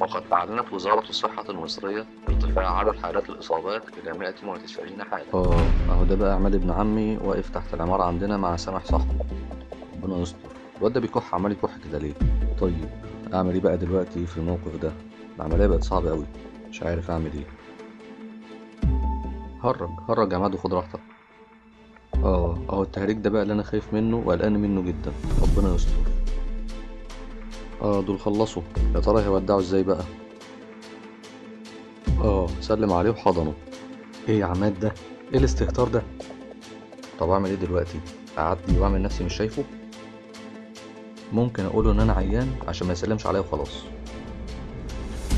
وقد أعلنت وزارة الصحة المصرية ارتفاع عدد حالات الإصابات إلى 190 حالة. آه أهو ده بقى عماد ابن عمي واقف تحت العمارة عندنا مع سامح صاحبه ربنا يستر. الواد ده بيكح عمال يكح كده ليه؟ طيب أعمل إيه بقى دلوقتي في الموقف ده؟ العملية بقت صعبة قوي مش عارف أعمل إيه. هرج هرج يا عماد وخد راحتك. آه أهو التهريج ده بقى اللي أنا خايف منه وقلقان منه جدا. ربنا يستر. آه دول خلصوا. يا ترى هيودعوا إزاي بقى؟ آه سلم عليه وحضنه. إيه يا عماد ده؟ إيه الاستهتار ده؟ طب أعمل إيه دلوقتي؟ أعدي وأعمل نفسي مش شايفه؟ ممكن أقوله إن أنا عيان عشان ما يسلمش عليا وخلاص.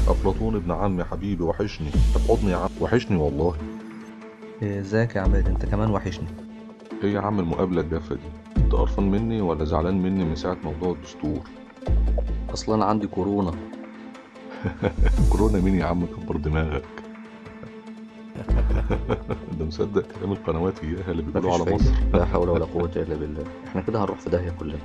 أفلاطون ابن عمي حبيبي وحشني. في حضني يا عم. وحشني والله. إيه، إزيك يا عماد؟ أنت كمان وحشني. إيه يا عم المقابلة الجافة دي؟ أنت قرفان مني ولا زعلان مني من ساعة موضوع الدستور؟ أصلا أنا عندي كورونا. كورونا مين يا عم؟ كبر دماغك. ده مصدق كلام القنوات اياها اللي بيقولوا على مصر. لا حول ولا قوة إلا بالله. إحنا كده هنروح في داهية كلنا.